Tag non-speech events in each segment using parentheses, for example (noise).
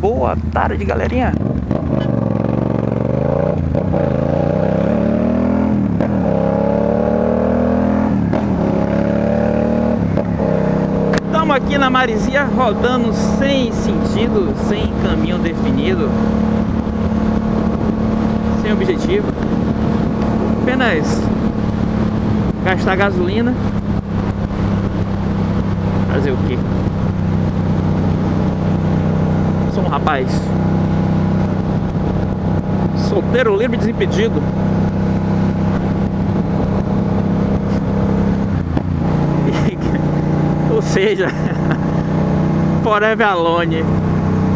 Boa tarde, galerinha. Estamos aqui na Marizia rodando sem sentido, sem caminho definido, sem objetivo. Apenas gastar gasolina. Fazer o quê? Sou um rapaz solteiro, livre, desimpedido. (laughs) Ou seja, (laughs) forever alone.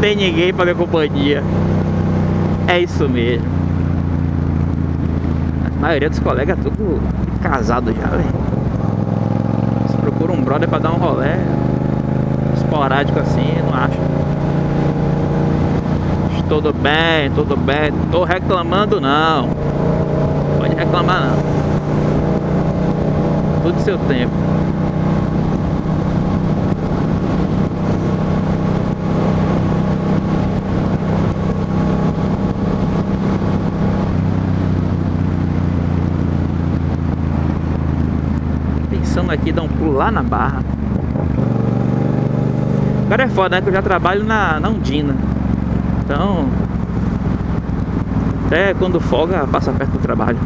Tem ninguém para minha companhia. É isso mesmo. A maioria dos colegas é tudo casado já, velho. Procura um brother para dar um rolé esporádico assim, não acha. Tudo bem, tudo bem. Tô reclamando não. Pode reclamar não. Tudo seu tempo. Pensando aqui dar um pulo lá na barra. Agora é foda, né? Que eu já trabalho na, na Undina. Então, até quando folga, passa perto do trabalho.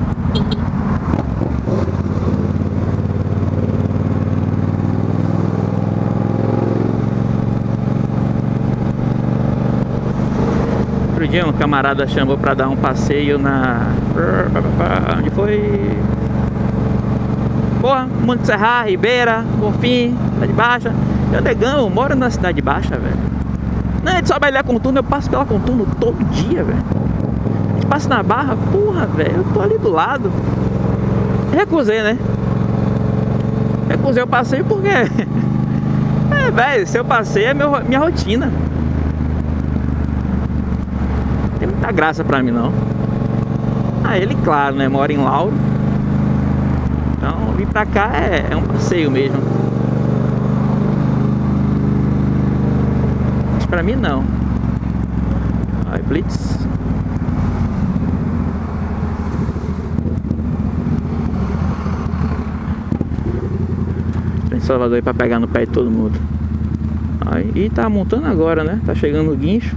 Outro dia um camarada chamou pra dar um passeio na... Onde foi? Porra, Monte Serra, Ribeira, Bonfim, Cidade Baixa. Eu negão, moro na Cidade Baixa, velho. Não, a gente sobe ali a contorno, eu passo pela contorno todo dia, velho. A gente passa na barra, porra, velho, eu tô ali do lado. Recusei, né? Recusei o passeio porque... (laughs) É, velho, se eu passei é meu, minha rotina. Não tem muita graça pra mim, não. Ah, ele, claro, né, mora em Lauro. Então, vir pra cá é, é um passeio mesmo. Pra mim não. Aí, Blitz. Tem Salvador aí pra pegar no pé de todo mundo. Aí, e tá montando agora, né? Tá chegando o guincho.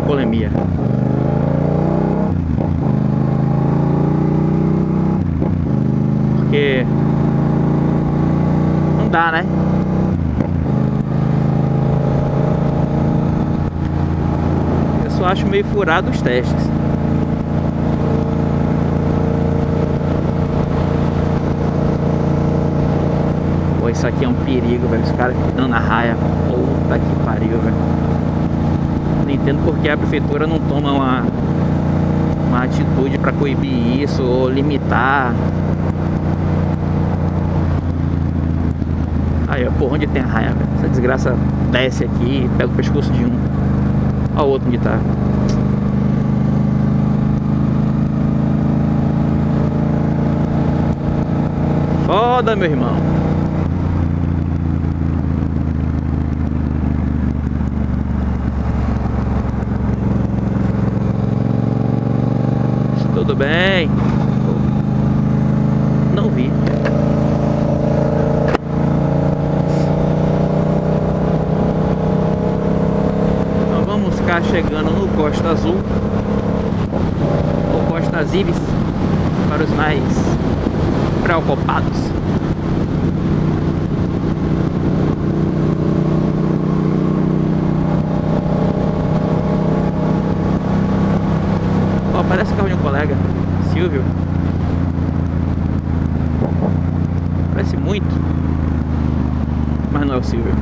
De. Porque não dá, né? Eu só acho meio furado os testes. Pô, isso aqui é um perigo, velho. Os caras dando na raia. Puta que pariu, velho não entendo porque a prefeitura não toma uma, uma atitude para coibir isso ou limitar. Aí, ó, por onde tem raia? Essa desgraça desce aqui, pega o pescoço de um. Olha o outro onde tá. Foda, meu irmão. Tudo bem? Não vi. Então vamos ficar chegando no Costa Azul ou Costa Azires para os mais preocupados. parece carro de um colega, Silvio. Parece muito, mas não é o Silvio.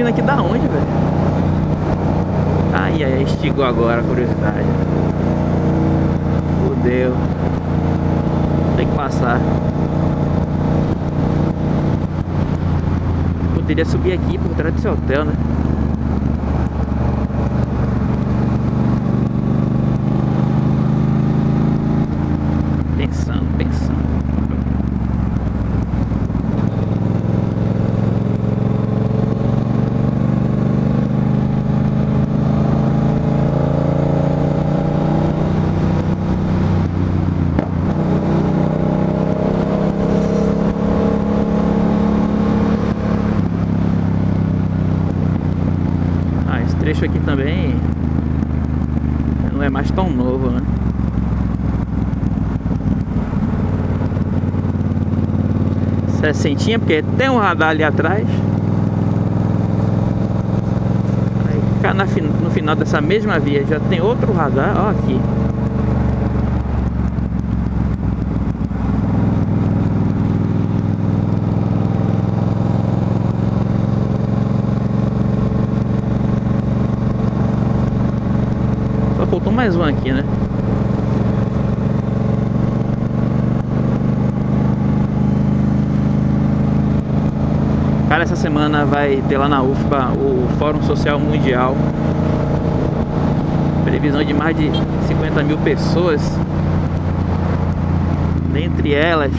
Subindo aqui da onde, velho? Ai, ai, estigou agora a curiosidade. Fudeu. Tem que passar. Poderia subir aqui por trás desse hotel, né? Aqui também não é mais tão novo, né? Sessentinha, porque tem um radar ali atrás. Aí no final dessa mesma via já tem outro radar, ó aqui. Mais um aqui, né? Cara, essa semana vai ter lá na UFBA o Fórum Social Mundial. Previsão de mais de 50 mil pessoas. Dentre elas,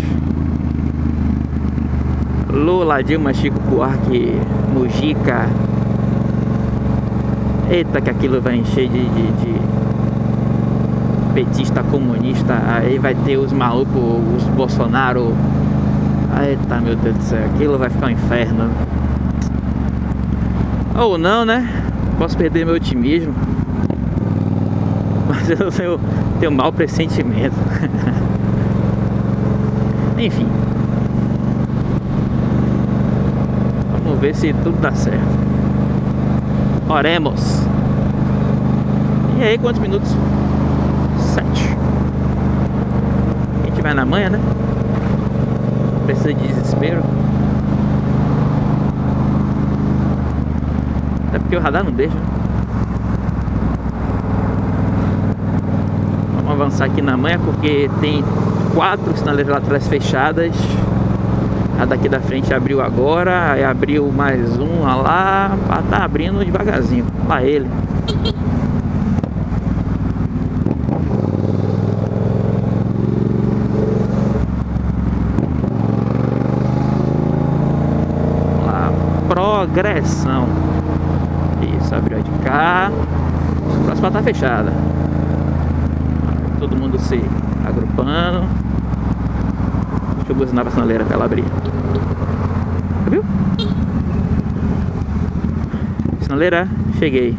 Lula, Dilma, Chico Buarque, Mujica. Eita, que aquilo vai encher de, de, de petista, comunista, aí vai ter os malucos, os Bolsonaro. Eita, meu Deus do céu, aquilo vai ficar um inferno. Ou não, né? Posso perder meu otimismo. (laughs) Mas eu tenho, tenho mau pressentimento. (laughs) Enfim. Vamos ver se tudo dá certo. Oremos. E aí, quantos minutos? 7 A gente vai na manhã, né? Precisa de desespero Até porque o radar não deixa né? Vamos avançar aqui na manhã porque tem quatro sinaleiras laterais fechadas a daqui da frente abriu agora, abriu mais um lá, tá abrindo devagarzinho. Lá ele. Progressão. Isso, abriu de cá. A próxima tá fechada. Todo mundo se agrupando. Deixa eu buzinar pra sinaleira pra ela abrir. Viu? Sinaleira, cheguei.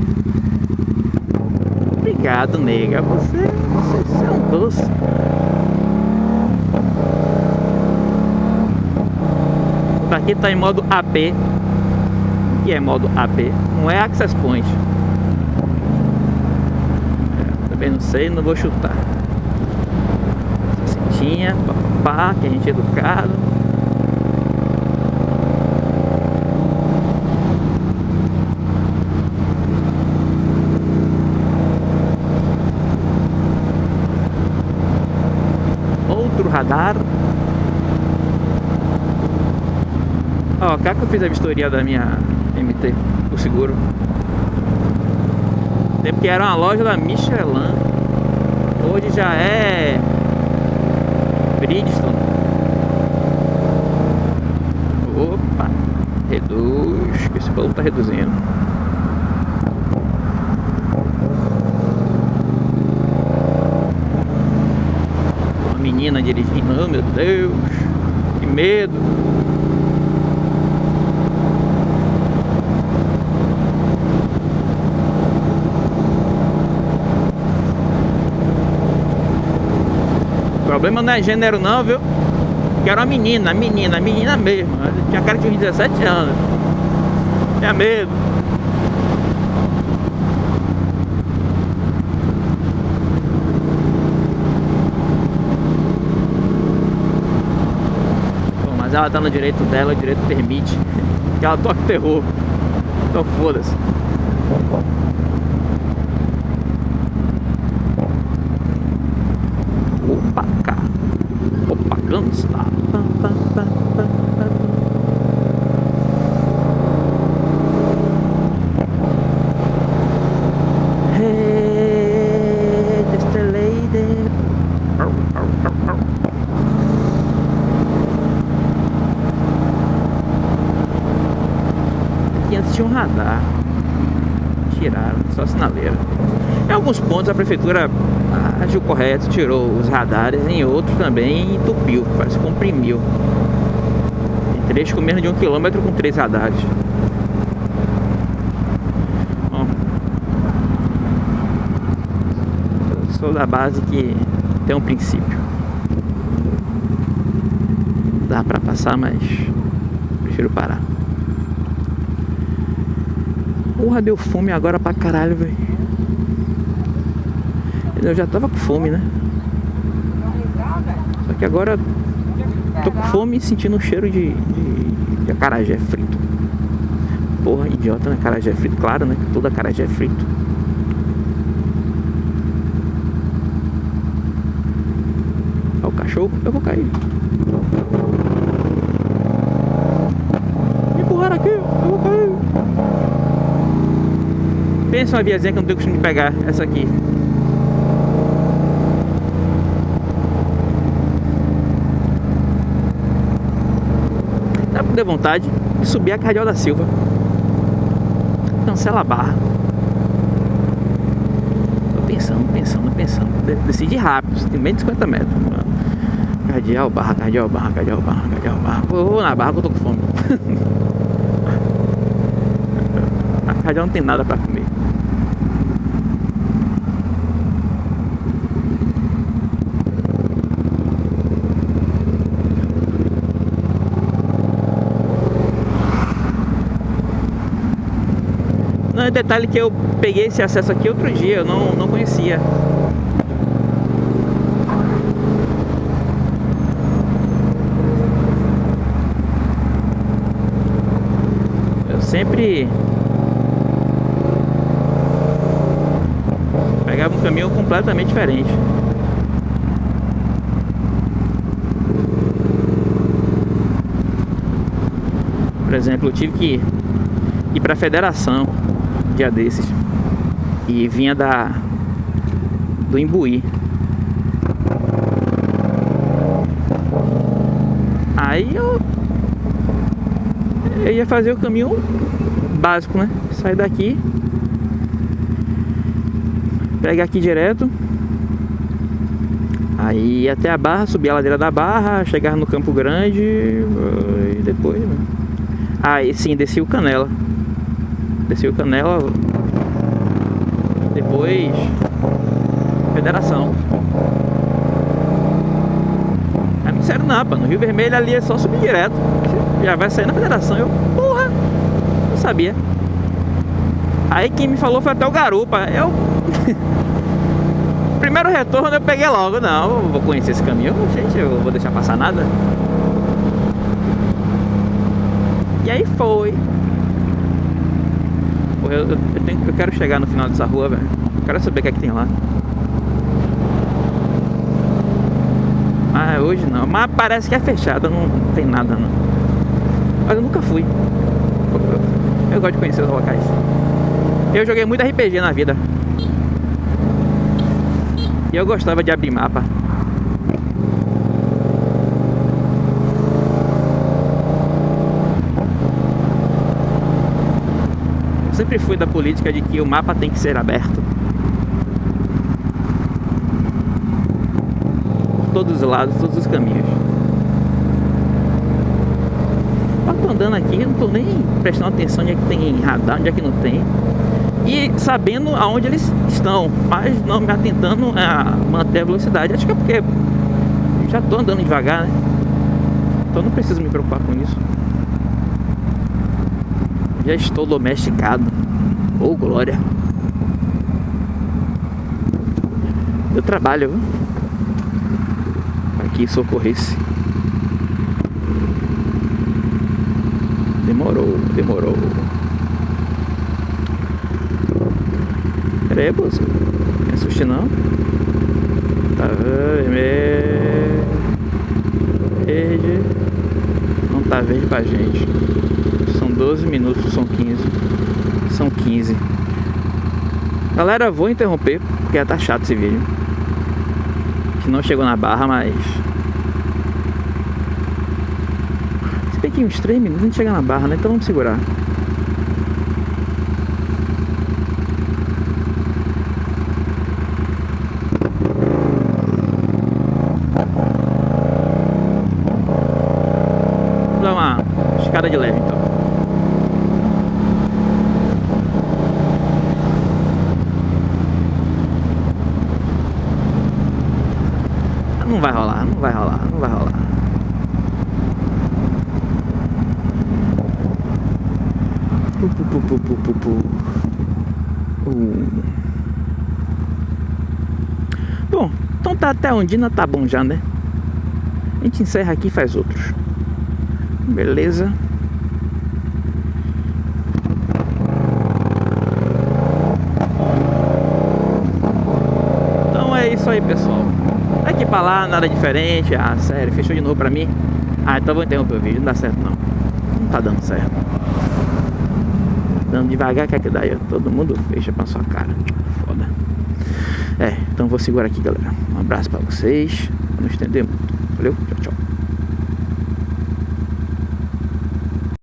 Obrigado, nega. Você, você é um doce. Aqui tá em modo AP que é modo AP, não é Access Point. É, também não sei, não vou chutar. Cintinha, papá, que a gente é educado. Outro radar Ó, cá que eu fiz a vistoria da minha MT, o seguro. Tempo que era uma loja da Michelin. Hoje já é Bridgestone. Opa, reduz, esse bolo tá reduzindo. Uma menina dirigindo, oh meu Deus, que medo. Problema não é gênero não, viu? Que era uma menina, menina, menina mesmo. Tinha cara de 17 anos. Tinha medo. Mas ela tá no direito dela, o direito permite (laughs) que ela toque terror. Então foda-se. Opa, cá. Opa, Gangsta. Hey, just a lady. Arr, arr, arr, arr. Aqui antes tinha um radar. Tiraram, só sinaleira. Em alguns pontos a prefeitura agiu correto, tirou os radares, em outros também entupiu, parece comprimiu. Trecho com menos de um quilômetro com três radares. Bom, eu sou da base que tem um princípio. Dá pra passar, mas prefiro parar. Porra, deu fome agora pra caralho, velho. Eu já tava com fome, né? Só que agora tô com fome e sentindo um cheiro de, de, de acarajé frito. Porra, idiota, né? Acarajé frito, claro, né? Toda acarajé é frito. Olha o cachorro, eu vou cair. Me empurraram aqui, eu vou cair. Pensa uma viazinha que eu não tenho costume de pegar, essa aqui. Dá pra ter vontade de subir a Cardeal da Silva. Cancela a barra. Tô pensando, pensando, pensando. De- Decide rápido, tem menos de 50 metros. Cardeal, barra, cardeal, barra, cardeal, barra, cardeal, barra. Vou na barra que eu tô com fome. (laughs) a cardeal não tem nada pra comer. Não, detalhe que eu peguei esse acesso aqui outro dia, eu não, não conhecia. Eu sempre pegava um caminho completamente diferente. Por exemplo, eu tive que ir para a federação dia desses e vinha da do Imbuí. Aí eu eu ia fazer o caminho básico, né? Sair daqui, pegar aqui direto, aí até a Barra, subir a ladeira da Barra, chegar no Campo Grande e depois, né? Aí sim, desci o Canela. Desci o Canela. Depois. Federação. Aí me disseram, não, pá, no Rio Vermelho ali é só subir direto. Já vai sair na federação. Eu, porra, não sabia. Aí quem me falou foi até o Garupa. Eu. (laughs) Primeiro retorno eu peguei logo, não, vou conhecer esse caminho, gente, eu vou deixar passar nada. E aí foi. Eu, eu, tenho, eu quero chegar no final dessa rua, velho. Quero saber o que é que tem lá. Ah, hoje não. Mas parece que é fechada, não tem nada não. Mas eu nunca fui. Eu, eu gosto de conhecer os locais. Eu joguei muito RPG na vida. E eu gostava de abrir mapa. Sempre fui da política de que o mapa tem que ser aberto. Por todos os lados, todos os caminhos. Eu tô andando aqui, eu não tô nem prestando atenção onde é que tem radar, onde é que não tem. E sabendo aonde eles estão, mas não me atentando a manter a velocidade. Acho que é porque já tô andando devagar, né? Então não preciso me preocupar com isso. Já estou domesticado. Oh, glória. Eu trabalho, viu? Aqui socorresse. Demorou, demorou. Pera aí. Não me assuste não. Tá. Verde. Não tá verde pra gente. Galera, vou interromper, porque já tá chato esse vídeo. Que não chegou na barra, mas daqui uns 3 minutos a gente chega na barra, né? Então vamos segurar. Vou dar uma escada de leve então. Não vai rolar, não vai rolar, não vai rolar. pu, pu, pu, pu, pu. Uh. Bom, tá até Ondina tá bom já, né? A gente encerra aqui e faz outros. Beleza. Então é isso aí, pessoal. Daqui pra lá, nada diferente. Ah, sério, fechou de novo pra mim. Ah, então vou interromper o vídeo. Não dá certo, não. Não tá dando certo. Andando devagar, quer que daí todo mundo fecha pra sua cara. É, então vou segurar aqui, galera. Um abraço pra vocês. Pra não estender muito. Valeu, tchau, tchau.